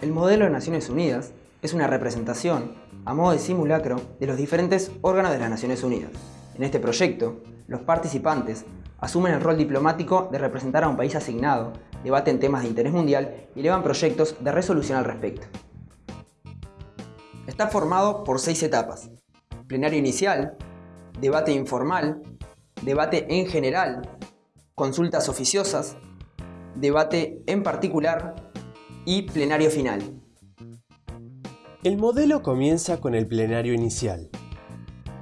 El modelo de Naciones Unidas es una representación, a modo de simulacro, de los diferentes órganos de las Naciones Unidas. En este proyecto, los participantes asumen el rol diplomático de representar a un país asignado, debaten temas de interés mundial y elevan proyectos de resolución al respecto. Está formado por seis etapas. Plenario inicial, debate informal, debate en general, consultas oficiosas, debate en particular y plenario final. El modelo comienza con el plenario inicial.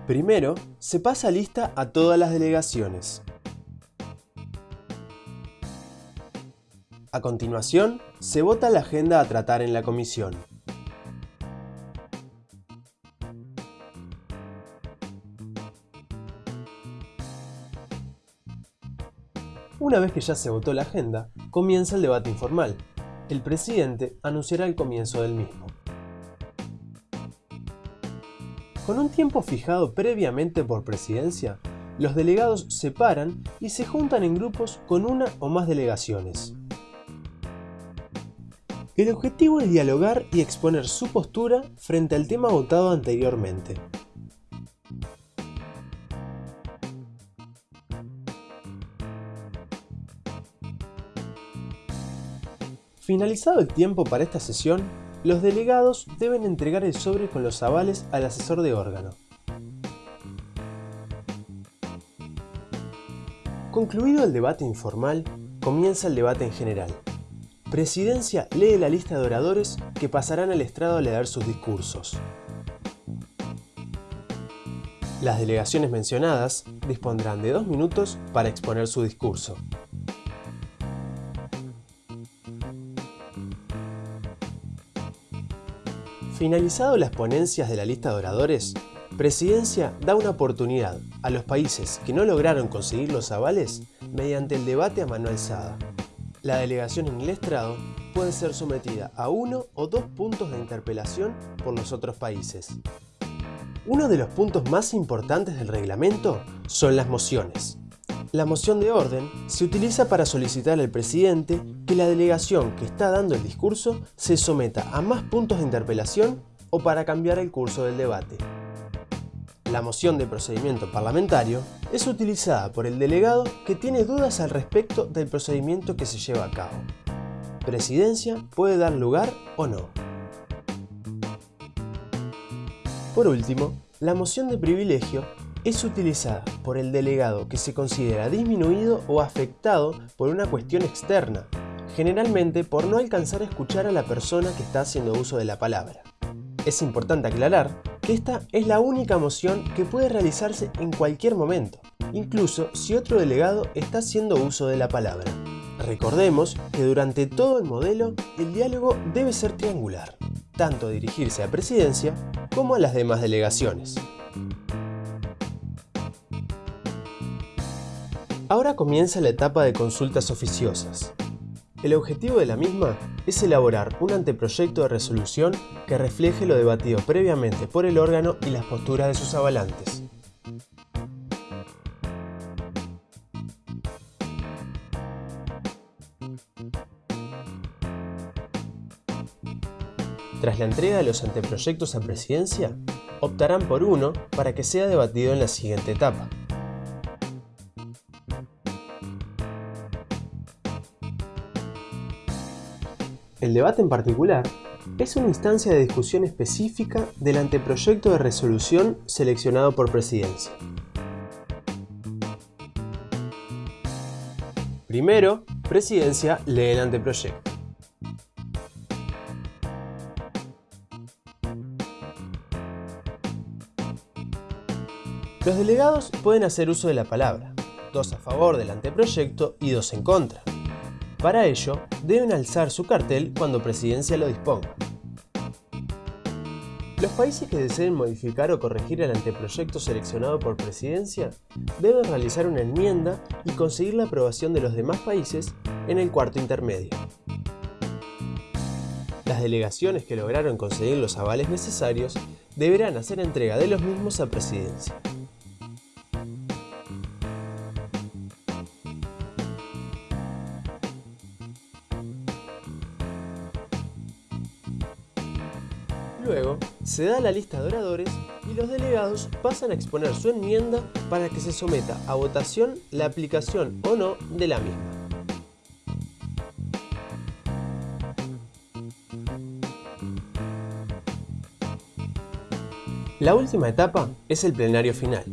Primero, se pasa lista a todas las delegaciones. A continuación, se vota la agenda a tratar en la comisión. Una vez que ya se votó la agenda, comienza el debate informal. El presidente anunciará el comienzo del mismo. Con un tiempo fijado previamente por presidencia, los delegados se paran y se juntan en grupos con una o más delegaciones. El objetivo es dialogar y exponer su postura frente al tema votado anteriormente. Finalizado el tiempo para esta sesión, los delegados deben entregar el sobre con los avales al asesor de órgano. Concluido el debate informal, comienza el debate en general. Presidencia lee la lista de oradores que pasarán al estrado a leer sus discursos. Las delegaciones mencionadas dispondrán de dos minutos para exponer su discurso. Finalizado las ponencias de la lista de oradores, Presidencia da una oportunidad a los países que no lograron conseguir los avales mediante el debate a mano alzada la delegación en el estrado puede ser sometida a uno o dos puntos de interpelación por los otros países. Uno de los puntos más importantes del reglamento son las mociones. La moción de orden se utiliza para solicitar al presidente que la delegación que está dando el discurso se someta a más puntos de interpelación o para cambiar el curso del debate. La moción de procedimiento parlamentario es utilizada por el delegado que tiene dudas al respecto del procedimiento que se lleva a cabo. Presidencia puede dar lugar o no. Por último, la moción de privilegio es utilizada por el delegado que se considera disminuido o afectado por una cuestión externa, generalmente por no alcanzar a escuchar a la persona que está haciendo uso de la palabra. Es importante aclarar que esta es la única moción que puede realizarse en cualquier momento, incluso si otro delegado está haciendo uso de la palabra. Recordemos que durante todo el modelo el diálogo debe ser triangular, tanto dirigirse a presidencia como a las demás delegaciones. Ahora comienza la etapa de consultas oficiosas, el objetivo de la misma es elaborar un anteproyecto de resolución que refleje lo debatido previamente por el órgano y las posturas de sus avalantes. Tras la entrega de los anteproyectos a presidencia, optarán por uno para que sea debatido en la siguiente etapa. El debate en particular es una instancia de discusión específica del anteproyecto de resolución seleccionado por presidencia. Primero, presidencia lee el anteproyecto. Los delegados pueden hacer uso de la palabra, dos a favor del anteproyecto y dos en contra. Para ello, deben alzar su cartel cuando Presidencia lo disponga. Los países que deseen modificar o corregir el anteproyecto seleccionado por Presidencia deben realizar una enmienda y conseguir la aprobación de los demás países en el cuarto intermedio. Las delegaciones que lograron conseguir los avales necesarios deberán hacer entrega de los mismos a Presidencia. Se da la lista de oradores y los delegados pasan a exponer su enmienda para que se someta a votación la aplicación o no de la misma. La última etapa es el plenario final.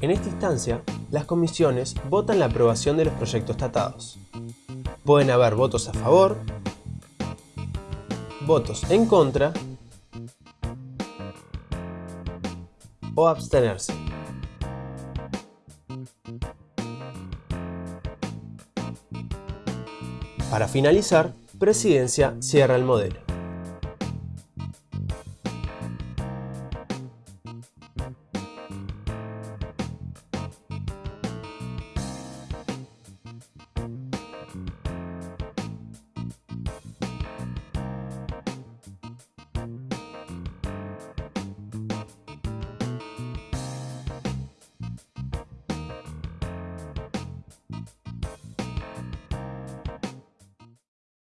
En esta instancia, las comisiones votan la aprobación de los proyectos tratados. Pueden haber votos a favor, votos en contra o abstenerse. Para finalizar, Presidencia cierra el modelo.